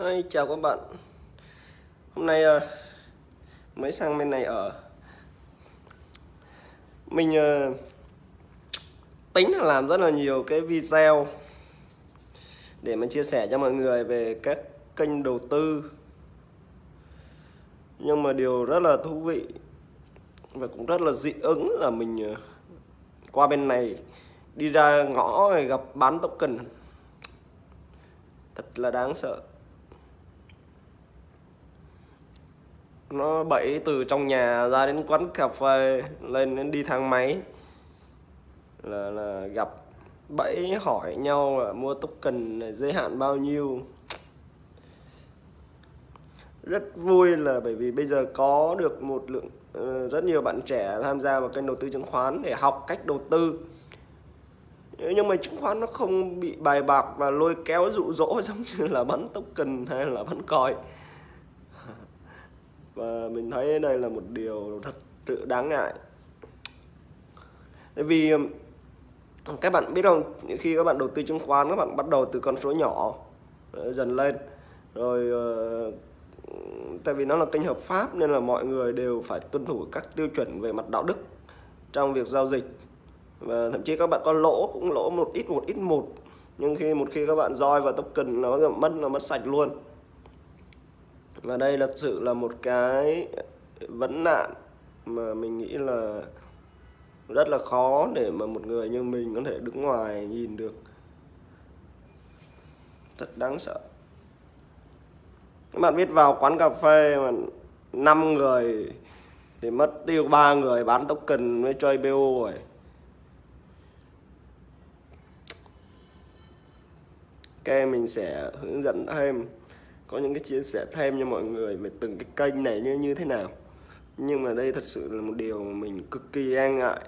Hi, chào các bạn. Hôm nay uh, mới sang bên này ở. Mình uh, tính là làm rất là nhiều cái video Để mình chia sẻ cho mọi người về các kênh đầu tư. Nhưng mà điều rất là thú vị Và cũng rất là dị ứng là mình uh, qua bên này Đi ra ngõ gặp bán token. Thật là đáng sợ. Nó bẫy từ trong nhà ra đến quán cà phê lên đến đi thang máy. Là, là gặp bẫy hỏi nhau là mua token này giới hạn bao nhiêu. Rất vui là bởi vì bây giờ có được một lượng ờ, rất nhiều bạn trẻ tham gia vào kênh đầu tư chứng khoán để học cách đầu tư. Nhưng mà chứng khoán nó không bị bài bạc và lôi kéo dụ dỗ giống như là bắn token hay là bắn còi và mình thấy đây là một điều thật sự đáng ngại. Tại vì các bạn biết không, khi các bạn đầu tư chứng khoán, các bạn bắt đầu từ con số nhỏ ờ, dần lên. Rồi ờ, tại vì nó là kênh hợp pháp nên là mọi người đều phải tuân thủ các tiêu chuẩn về mặt đạo đức trong việc giao dịch. Và thậm chí các bạn có lỗ, cũng lỗ một ít một ít một. Nhưng khi, một khi các bạn roi vào token nó mất, là mất sạch luôn và đây thật sự là một cái vấn nạn mà mình nghĩ là rất là khó để mà một người như mình có thể đứng ngoài nhìn được. Thật đáng sợ. Các bạn biết vào quán cà phê mà 5 người thì mất tiêu ba người bán token với chơi BO rồi. Ok, mình sẽ hướng dẫn thêm có những cái chia sẻ thêm cho mọi người về từng cái kênh này như như thế nào. Nhưng mà đây thật sự là một điều mà mình cực kỳ e ngại.